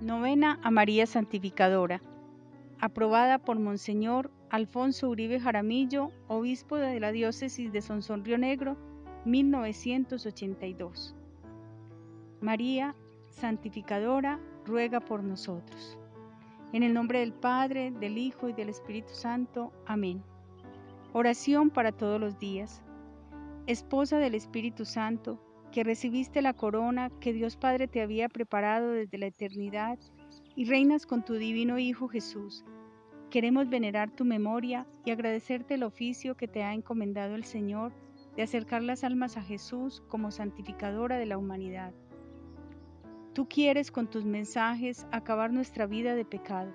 Novena a María Santificadora. Aprobada por Monseñor Alfonso Uribe Jaramillo, obispo de la diócesis de Sonsón Río Negro, 1982. María Santificadora, ruega por nosotros. En el nombre del Padre, del Hijo y del Espíritu Santo. Amén. Oración para todos los días. Esposa del Espíritu Santo, que recibiste la corona que Dios Padre te había preparado desde la eternidad y reinas con tu divino Hijo Jesús. Queremos venerar tu memoria y agradecerte el oficio que te ha encomendado el Señor de acercar las almas a Jesús como santificadora de la humanidad. Tú quieres con tus mensajes acabar nuestra vida de pecado.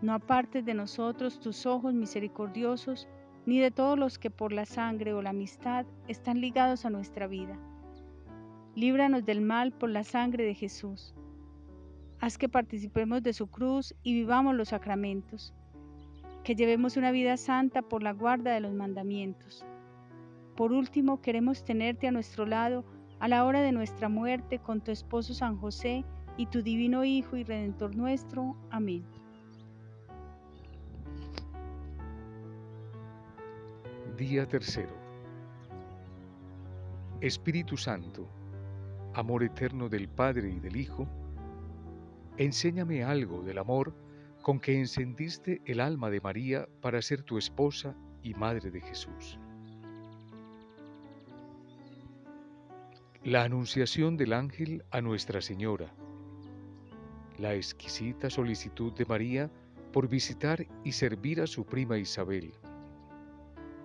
No apartes de nosotros tus ojos misericordiosos, ni de todos los que por la sangre o la amistad están ligados a nuestra vida líbranos del mal por la sangre de Jesús. Haz que participemos de su cruz y vivamos los sacramentos, que llevemos una vida santa por la guarda de los mandamientos. Por último, queremos tenerte a nuestro lado a la hora de nuestra muerte con tu esposo San José y tu divino Hijo y Redentor nuestro. Amén. Día tercero. Espíritu Santo amor eterno del Padre y del Hijo, enséñame algo del amor con que encendiste el alma de María para ser tu esposa y madre de Jesús. La anunciación del ángel a Nuestra Señora. La exquisita solicitud de María por visitar y servir a su prima Isabel.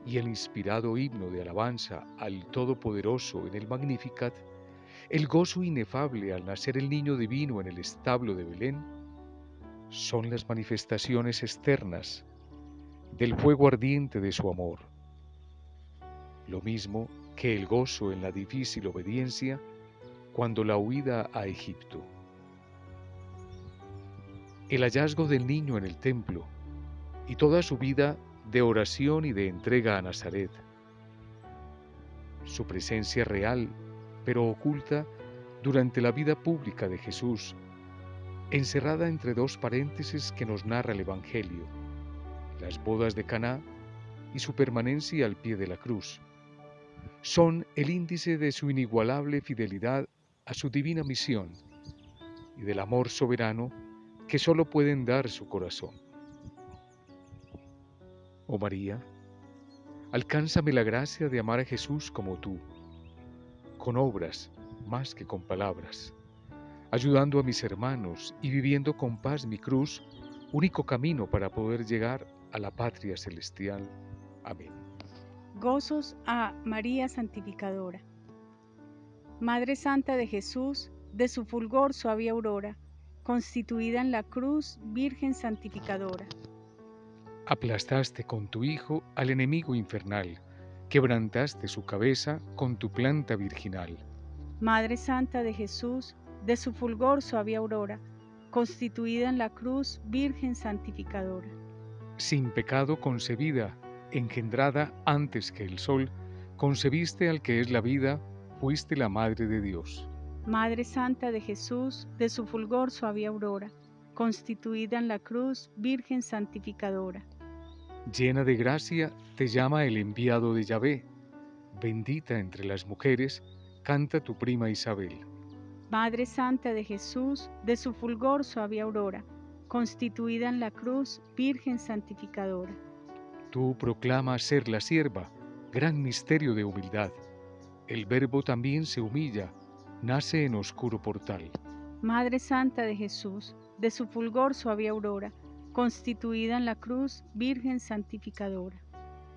Y el inspirado himno de alabanza al Todopoderoso en el Magnificat el gozo inefable al nacer el niño divino en el establo de Belén, son las manifestaciones externas del fuego ardiente de su amor. Lo mismo que el gozo en la difícil obediencia cuando la huida a Egipto. El hallazgo del niño en el templo y toda su vida de oración y de entrega a Nazaret. Su presencia real pero oculta durante la vida pública de Jesús, encerrada entre dos paréntesis que nos narra el Evangelio, las bodas de Caná y su permanencia al pie de la cruz. Son el índice de su inigualable fidelidad a su divina misión y del amor soberano que sólo pueden dar su corazón. Oh María, alcánzame la gracia de amar a Jesús como tú con obras más que con palabras, ayudando a mis hermanos y viviendo con paz mi cruz, único camino para poder llegar a la patria celestial. Amén. Gozos a María Santificadora. Madre Santa de Jesús, de su fulgor suave aurora, constituida en la cruz, Virgen Santificadora. Aplastaste con tu Hijo al enemigo infernal quebrantaste su cabeza con tu planta virginal. Madre Santa de Jesús, de su fulgor suave aurora, constituida en la cruz, Virgen santificadora. Sin pecado concebida, engendrada antes que el sol, concebiste al que es la vida, fuiste la Madre de Dios. Madre Santa de Jesús, de su fulgor suave aurora, constituida en la cruz, Virgen santificadora llena de gracia, te llama el enviado de Yahvé. Bendita entre las mujeres, canta tu prima Isabel. Madre Santa de Jesús, de su fulgor suave aurora, constituida en la cruz, Virgen santificadora. Tú proclamas ser la sierva, gran misterio de humildad. El Verbo también se humilla, nace en oscuro portal. Madre Santa de Jesús, de su fulgor suave aurora, constituida en la cruz, Virgen santificadora.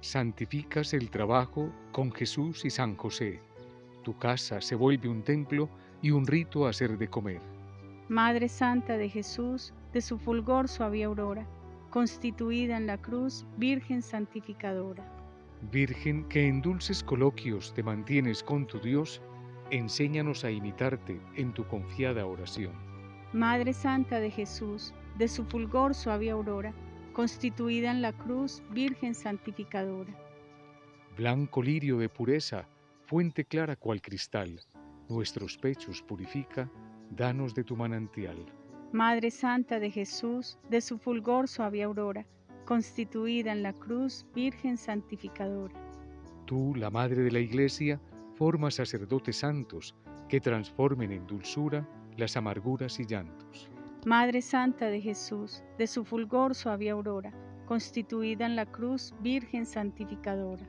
Santificas el trabajo con Jesús y San José. Tu casa se vuelve un templo y un rito a hacer de comer. Madre Santa de Jesús, de su fulgor suave aurora, constituida en la cruz, Virgen santificadora. Virgen que en dulces coloquios te mantienes con tu Dios, enséñanos a imitarte en tu confiada oración. Madre Santa de Jesús, de su fulgor suave aurora, constituida en la cruz, Virgen santificadora. Blanco lirio de pureza, fuente clara cual cristal, nuestros pechos purifica, danos de tu manantial. Madre Santa de Jesús, de su fulgor suave aurora, constituida en la cruz, Virgen santificadora. Tú, la Madre de la Iglesia, formas sacerdotes santos que transformen en dulzura las amarguras y llantos. Madre Santa de Jesús, de su fulgor suave aurora, constituida en la cruz, Virgen santificadora.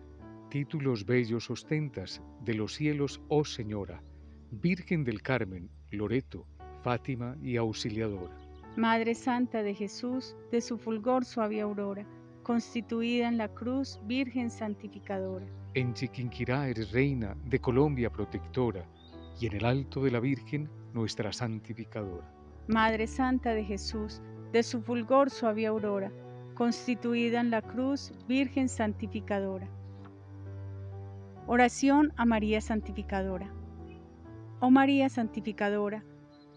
Títulos bellos ostentas de los cielos, oh Señora, Virgen del Carmen, Loreto, Fátima y Auxiliadora. Madre Santa de Jesús, de su fulgor suave aurora, constituida en la cruz, Virgen santificadora. En Chiquinquirá eres reina de Colombia protectora, y en el alto de la Virgen, nuestra santificadora. Madre Santa de Jesús, de su fulgor suave aurora, constituida en la cruz, Virgen santificadora. Oración a María Santificadora. Oh María Santificadora,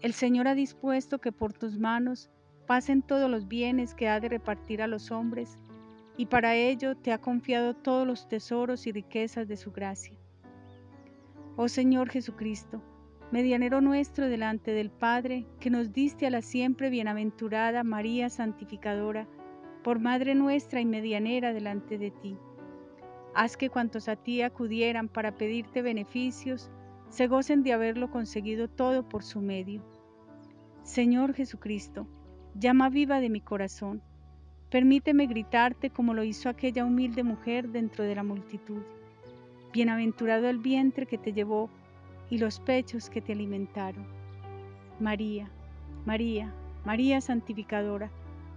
el Señor ha dispuesto que por tus manos pasen todos los bienes que ha de repartir a los hombres, y para ello te ha confiado todos los tesoros y riquezas de su gracia. Oh Señor Jesucristo, medianero nuestro delante del Padre, que nos diste a la siempre bienaventurada María Santificadora, por Madre nuestra y medianera delante de ti. Haz que cuantos a ti acudieran para pedirte beneficios, se gocen de haberlo conseguido todo por su medio Señor Jesucristo, llama viva de mi corazón, permíteme gritarte como lo hizo aquella humilde mujer dentro de la multitud. Bienaventurado el vientre que te llevó y los pechos que te alimentaron. María, María, María santificadora,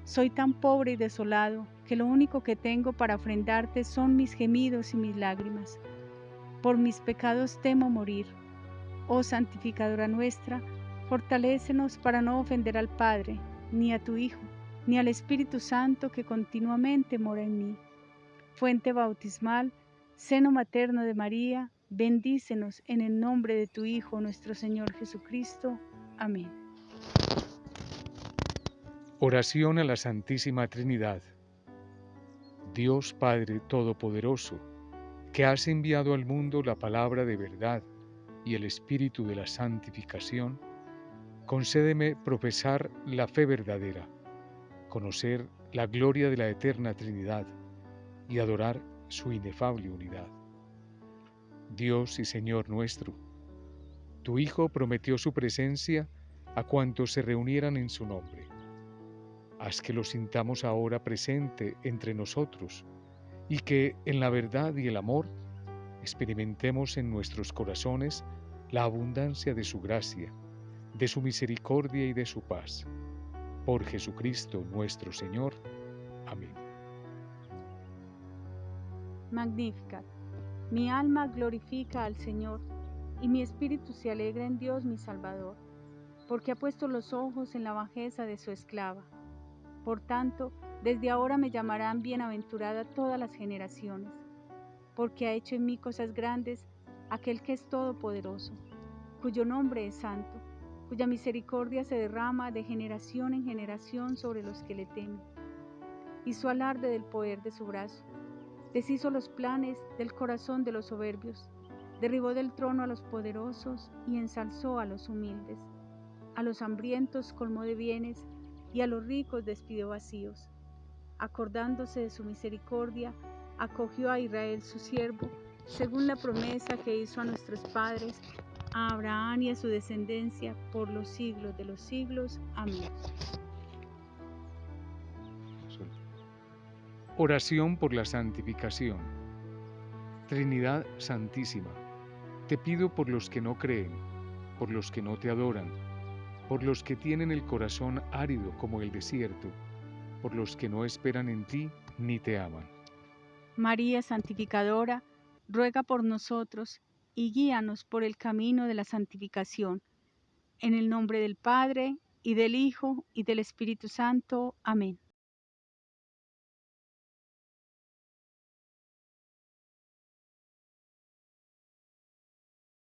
soy tan pobre y desolado que lo único que tengo para ofrendarte son mis gemidos y mis lágrimas. Por mis pecados temo morir. Oh santificadora nuestra, Fortalécenos para no ofender al Padre, ni a tu Hijo, ni al Espíritu Santo que continuamente mora en mí. Fuente bautismal, seno materno de María, bendícenos en el nombre de tu Hijo, nuestro Señor Jesucristo. Amén. Oración a la Santísima Trinidad. Dios Padre Todopoderoso, que has enviado al mundo la palabra de verdad y el Espíritu de la santificación, concédeme profesar la fe verdadera, conocer la gloria de la eterna Trinidad y adorar su inefable unidad. Dios y Señor nuestro, tu Hijo prometió su presencia a cuantos se reunieran en su nombre. Haz que lo sintamos ahora presente entre nosotros y que en la verdad y el amor experimentemos en nuestros corazones la abundancia de su gracia de su misericordia y de su paz. Por Jesucristo nuestro Señor. Amén. Magnificat. Mi alma glorifica al Señor, y mi espíritu se alegra en Dios mi Salvador, porque ha puesto los ojos en la bajeza de su esclava. Por tanto, desde ahora me llamarán bienaventurada todas las generaciones, porque ha hecho en mí cosas grandes aquel que es todopoderoso, cuyo nombre es santo cuya misericordia se derrama de generación en generación sobre los que le temen. Hizo alarde del poder de su brazo, deshizo los planes del corazón de los soberbios, derribó del trono a los poderosos y ensalzó a los humildes. A los hambrientos colmó de bienes y a los ricos despidió vacíos. Acordándose de su misericordia, acogió a Israel su siervo, según la promesa que hizo a nuestros padres a Abraham y a su descendencia por los siglos de los siglos. Amén. Oración por la santificación. Trinidad Santísima, te pido por los que no creen, por los que no te adoran, por los que tienen el corazón árido como el desierto, por los que no esperan en ti ni te aman. María Santificadora, ruega por nosotros y guíanos por el camino de la santificación. En el nombre del Padre, y del Hijo, y del Espíritu Santo. Amén.